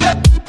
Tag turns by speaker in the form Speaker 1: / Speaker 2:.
Speaker 1: Yeah.